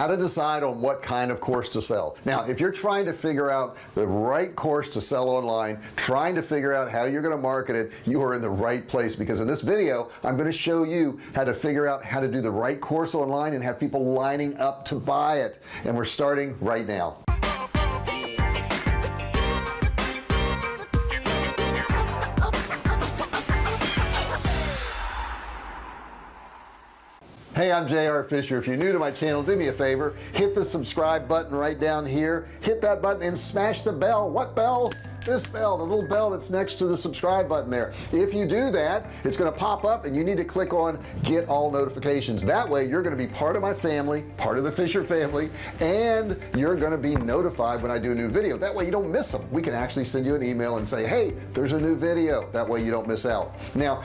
how to decide on what kind of course to sell. Now if you're trying to figure out the right course to sell online trying to figure out how you're going to market it you are in the right place because in this video I'm going to show you how to figure out how to do the right course online and have people lining up to buy it. And we're starting right now hey I'm JR Fisher. If you're new to my channel do me a favor. Hit the subscribe button right down here. Hit that button and smash the bell. What bell? This bell the little bell that's next to the subscribe button there. If you do that it's going to pop up and you need to click on get all notifications. That way you're going to be part of my family part of the Fisher family and you're going to be notified when I do a new video. That way you don't miss them we can actually send you an email and say hey there's a new video. That way you don't miss out. Now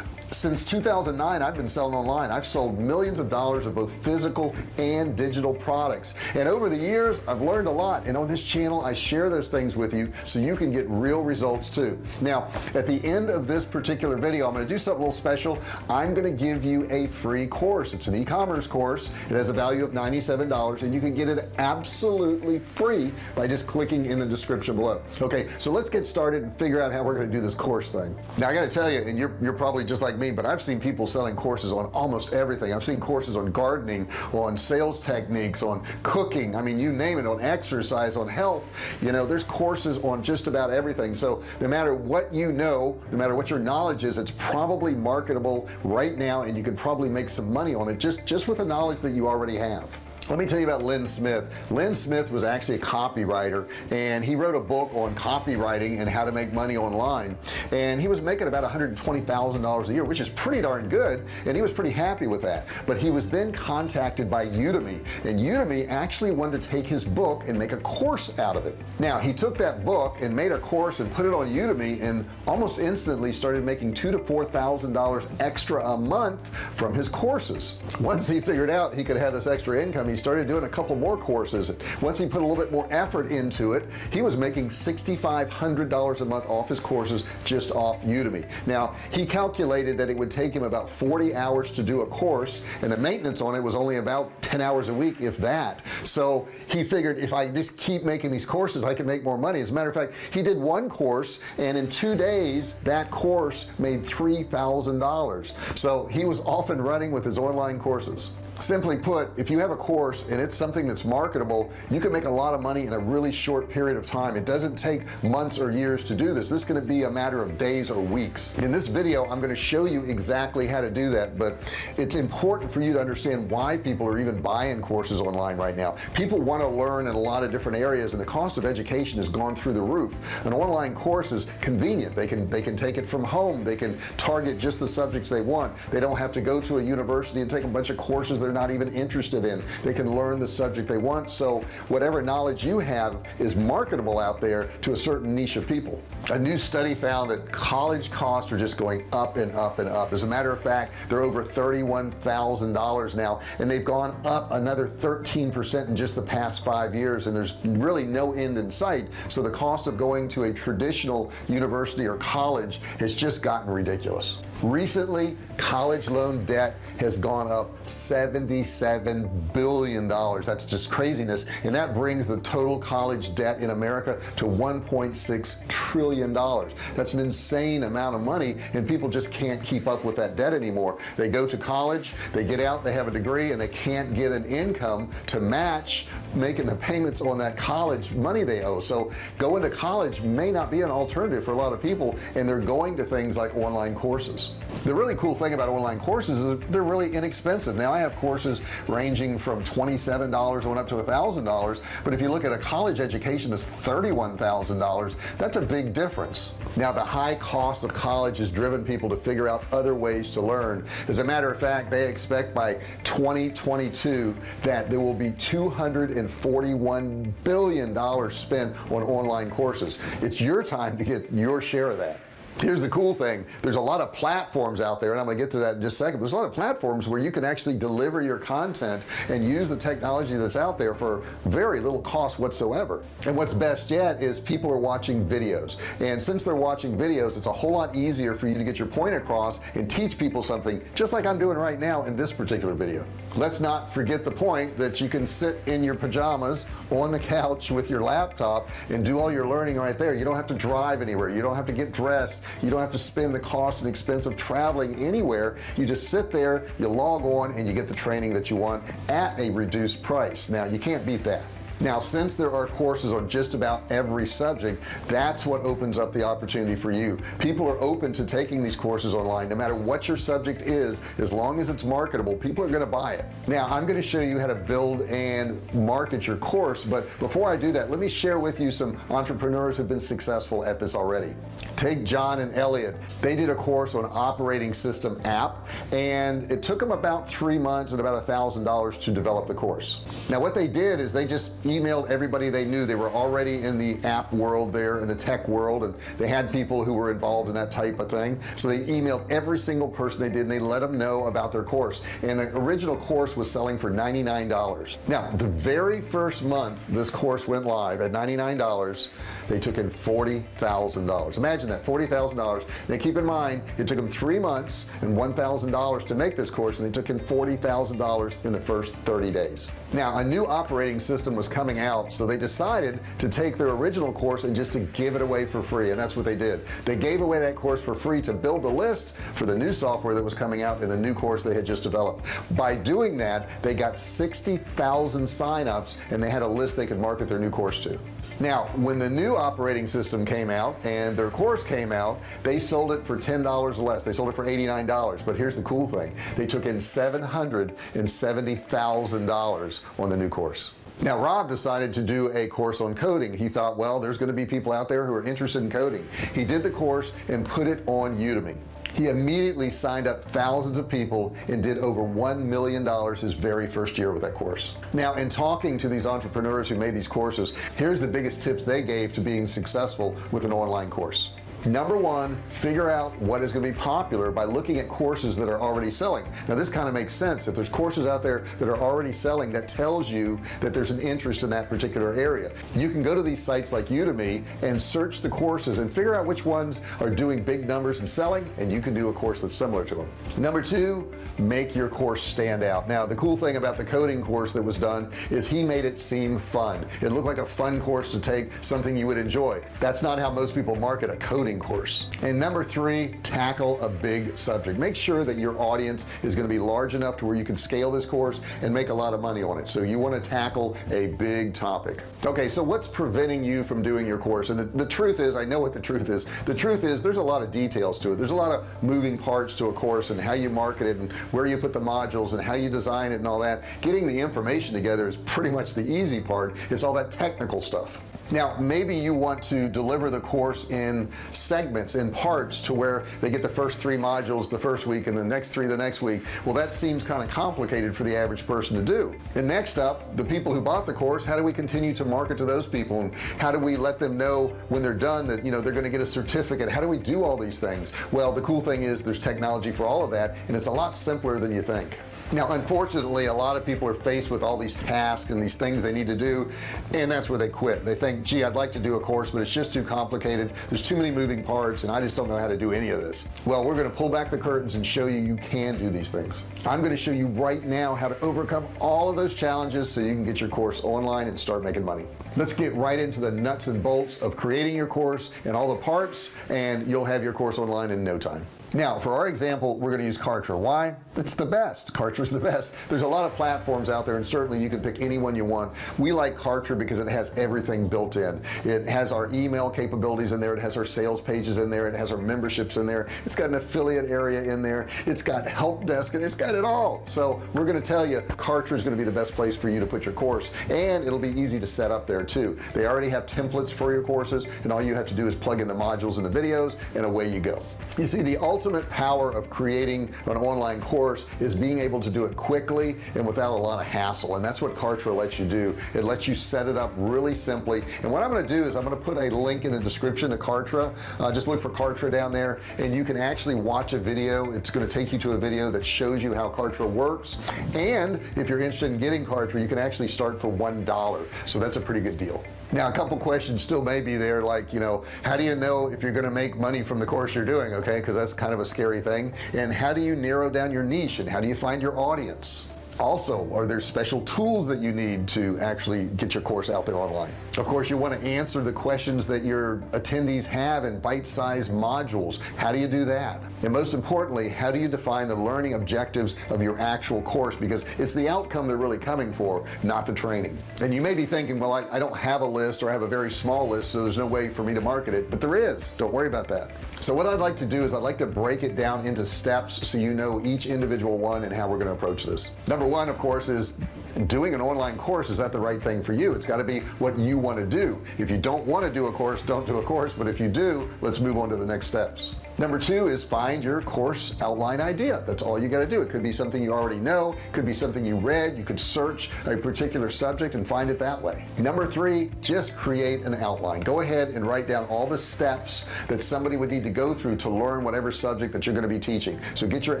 since 2009 I've been selling online. I've sold millions of dollars of both physical and digital products. And over the years I've learned a lot. And on this channel I share those things with you so you can get real results too. Now at the end of this particular video I'm going to do something a little special. I'm going to give you a free course. It's an e-commerce course. It has a value of $97 and you can get it absolutely free by just clicking in the description below. Okay so let's get started and figure out how we're going to do this course thing. Now I got to tell you and you're, you're probably just like like me but I've seen people selling courses on almost everything. I've seen courses on gardening on sales techniques on cooking. I mean you name it on exercise on health. You know there's courses on just about everything. So no matter what you know no matter what your knowledge is it's probably marketable right now and you could probably make some money on it just just with the knowledge that you already have let me tell you about Lynn Smith. Lynn Smith was actually a copywriter and he wrote a book on copywriting and how to make money online. And he was making about $120,000 a year which is pretty darn good and he was pretty happy with that. But he was then contacted by Udemy and Udemy actually wanted to take his book and make a course out of it. Now he took that book and made a course and put it on Udemy and almost instantly started making two to four thousand dollars extra a month from his courses. Once he figured out he could have this extra income he he started doing a couple more courses. Once he put a little bit more effort into it he was making $6,500 a month off his courses just off Udemy. Now he calculated that it would take him about 40 hours to do a course and the maintenance on it was only about 10 hours a week if that. So he figured if I just keep making these courses I can make more money. As a matter of fact he did one course and in two days that course made $3,000 so he was off and running with his online courses simply put if you have a course and it's something that's marketable you can make a lot of money in a really short period of time. It doesn't take months or years to do this. This is going to be a matter of days or weeks. In this video I'm going to show you exactly how to do that but it's important for you to understand why people are even buying courses online right now. People want to learn in a lot of different areas and the cost of education has gone through the roof. An online course is convenient. They can they can take it from home. They can target just the subjects they want. They don't have to go to a university and take a bunch of courses they're not even interested in. They can learn the subject they want. So whatever knowledge you have is marketable out there to a certain niche of people. A new study found that college costs are just going up and up and up. As a matter of fact they're over $31,000 now and they've gone up another 13% in just the past five years and there's really no end in sight. So the cost of going to a traditional university or college has just gotten ridiculous recently college loan debt has gone up 77 billion dollars. That's just craziness. And that brings the total college debt in America to 1.6 trillion dollars. That's an insane amount of money and people just can't keep up with that debt anymore. They go to college they get out they have a degree and they can't get an income to match making the payments on that college money they owe. So going to college may not be an alternative for a lot of people and they're going to things like online courses. The really cool thing about online courses is they're really inexpensive. Now I have courses ranging from $27 on up to a thousand dollars but if you look at a college education that's $31,000 that's a big difference now the high cost of college has driven people to figure out other ways to learn. As a matter of fact they expect by 2022 that there will be 241 billion dollars spent on online courses. It's your time to get your share of that here's the cool thing. There's a lot of platforms out there and I'm gonna get to that in just a second. There's a lot of platforms where you can actually deliver your content and use the technology that's out there for very little cost whatsoever. And what's best yet is people are watching videos. And since they're watching videos it's a whole lot easier for you to get your point across and teach people something just like I'm doing right now in this particular video. Let's not forget the point that you can sit in your pajamas on the couch with your laptop and do all your learning right there. You don't have to drive anywhere. You don't have to get dressed you don't have to spend the cost and expense of traveling anywhere. You just sit there you log on and you get the training that you want at a reduced price. Now you can't beat that. Now since there are courses on just about every subject that's what opens up the opportunity for you. People are open to taking these courses online. No matter what your subject is as long as it's marketable people are going to buy it. Now I'm going to show you how to build and market your course but before I do that let me share with you some entrepreneurs who've been successful at this already take John and Elliot. They did a course on operating system app and it took them about three months and about a thousand dollars to develop the course. Now what they did is they just emailed everybody they knew. They were already in the app world there in the tech world and they had people who were involved in that type of thing. So they emailed every single person they did and they let them know about their course. And the original course was selling for $99 now the very first month this course went live at $99 they took in $40,000 imagine that $40,000 now keep in mind it took them three months and $1,000 to make this course and they took in $40,000 in the first 30 days. Now a new operating system was coming out so they decided to take their original course and just to give it away for free and that's what they did. They gave away that course for free to build the list for the new software that was coming out in the new course they had just developed. By doing that they got 60,000 signups and they had a list they could market their new course to now when the new operating system came out and their course came out they sold it for ten dollars less. They sold it for $89 but here's the cool thing. They took in seven hundred and seventy thousand dollars on the new course. Now Rob decided to do a course on coding. He thought well there's going to be people out there who are interested in coding. He did the course and put it on Udemy he immediately signed up thousands of people and did over one million dollars his very first year with that course. Now in talking to these entrepreneurs who made these courses here's the biggest tips they gave to being successful with an online course number one figure out what is going to be popular by looking at courses that are already selling. Now this kind of makes sense. If there's courses out there that are already selling that tells you that there's an interest in that particular area. You can go to these sites like Udemy and search the courses and figure out which ones are doing big numbers and selling and you can do a course that's similar to them number two make your course stand out. Now the cool thing about the coding course that was done is he made it seem fun. It looked like a fun course to take something you would enjoy. That's not how most people market a coding course. And number three tackle a big subject. Make sure that your audience is going to be large enough to where you can scale this course and make a lot of money on it. So you want to tackle a big topic. Okay so what's preventing you from doing your course? And the, the truth is I know what the truth is. The truth is there's a lot of details to it. There's a lot of moving parts to a course and how you market it and where you put the modules and how you design it and all that. Getting the information together is pretty much the easy part. It's all that technical stuff now maybe you want to deliver the course in segments in parts to where they get the first three modules the first week and the next three the next week. Well that seems kind of complicated for the average person to do. And next up the people who bought the course how do we continue to market to those people? And how do we let them know when they're done that you know they're going to get a certificate? How do we do all these things? Well the cool thing is there's technology for all of that and it's a lot simpler than you think now unfortunately a lot of people are faced with all these tasks and these things they need to do and that's where they quit. They think gee I'd like to do a course but it's just too complicated. There's too many moving parts and I just don't know how to do any of this. Well we're going to pull back the curtains and show you you can do these things. I'm going to show you right now how to overcome all of those challenges so you can get your course online and start making money. Let's get right into the nuts and bolts of creating your course and all the parts and you'll have your course online in no time now for our example we're going to use Kartra. Why? It's the best. Kartra's the best. There's a lot of platforms out there and certainly you can pick any one you want. We like Kartra because it has everything built in. It has our email capabilities in there. It has our sales pages in there. It has our memberships in there. It's got an affiliate area in there. It's got help desk and it's got it all. So we're going to tell you Kartra is going to be the best place for you to put your course and it'll be easy to set up there too. They already have templates for your courses and all you have to do is plug in the modules and the videos and away you go. You see the ultimate power of creating an online course is being able to do it quickly and without a lot of hassle and that's what Kartra lets you do. It lets you set it up really simply and what I'm going to do is I'm going to put a link in the description to Kartra. Uh, just look for Kartra down there and you can actually watch a video. It's going to take you to a video that shows you how Kartra works and if you're interested in getting Kartra you can actually start for one dollar so that's a pretty good deal now a couple questions still may be there like you know how do you know if you're going to make money from the course you're doing okay? Because that's kind of a scary thing. And how do you narrow down your niche and how do you find your audience also are there special tools that you need to actually get your course out there online? Of course you want to answer the questions that your attendees have in bite-sized modules. How do you do that? And most importantly how do you define the learning objectives of your actual course? Because it's the outcome they're really coming for not the training. And you may be thinking well I, I don't have a list or I have a very small list so there's no way for me to market it. But there is. Don't worry about that. So what I'd like to do is I'd like to break it down into steps so you know each individual one and how we're going to approach this. Number one of course is doing an online course. Is that the right thing for you? It's got to be what you want to do. If you don't want to do a course don't do a course. But if you do let's move on to the next steps number two is find your course outline idea. That's all you got to do. It could be something you already know. Could be something you read. You could search a particular subject and find it that way. Number three just create an outline. Go ahead and write down all the steps that somebody would need to go through to learn whatever subject that you're going to be teaching. So get your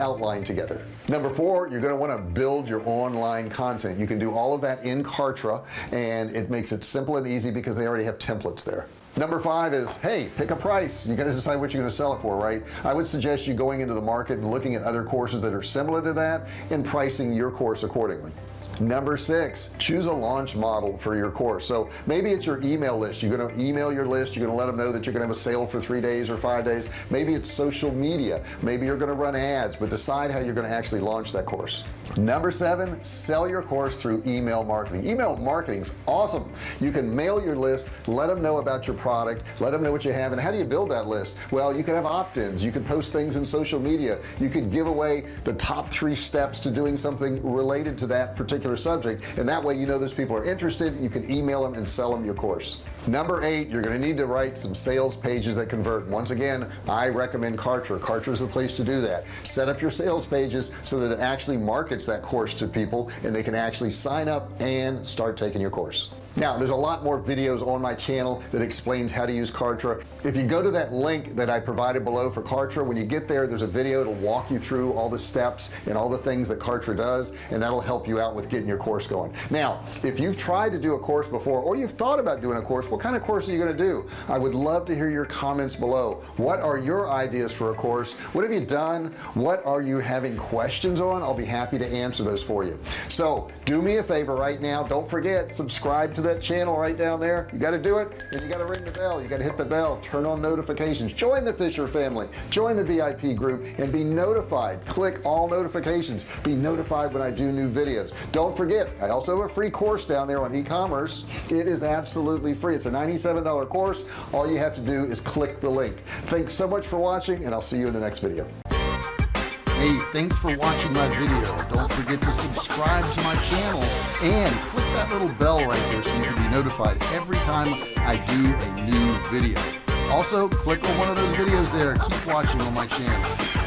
outline together. Number four you're going to want to build your online content. You can do all of that in Kartra and it makes it simple and easy because they already have templates there number five is hey pick a price. You got to decide what you're going to sell it for right? I would suggest you going into the market and looking at other courses that are similar to that and pricing your course accordingly. Number six choose a launch model for your course. So maybe it's your email list. You're going to email your list. You're going to let them know that you're going to have a sale for three days or five days. Maybe it's social media. Maybe you're going to run ads but decide how you're going to actually launch that course number seven sell your course through email marketing. Email marketing is awesome. You can mail your list let them know about your product let them know what you have and how do you build that list? Well you can have opt-ins. You can post things in social media. You could give away the top three steps to doing something related to that particular subject and that way you know those people are interested. You can email them and sell them your course number eight you're going to need to write some sales pages that convert. Once again I recommend Kartra. Kartra is the place to do that. Set up your sales pages so that it actually markets that course to people and they can actually sign up and start taking your course now there's a lot more videos on my channel that explains how to use Kartra. If you go to that link that I provided below for Kartra when you get there there's a video to walk you through all the steps and all the things that Kartra does and that'll help you out with getting your course going. Now if you've tried to do a course before or you've thought about doing a course what kind of course are you going to do? I would love to hear your comments below. What are your ideas for a course? What have you done? What are you having questions on? I'll be happy to answer those for you. So do me a favor right now. Don't forget subscribe to that channel right down there. You got to do it and you got to ring the bell. You got to hit the bell turn on notifications. Join the Fisher family. Join the VIP group and be notified. Click all notifications. Be notified when I do new videos. Don't forget I also have a free course down there on e-commerce. It is absolutely free. It's a $97 course. All you have to do is click the link. Thanks so much for watching and I'll see you in the next video Hey, thanks for watching my video. Don't forget to subscribe to my channel and click that little bell right there so you can be notified every time I do a new video. Also, click on one of those videos there. Keep watching on my channel.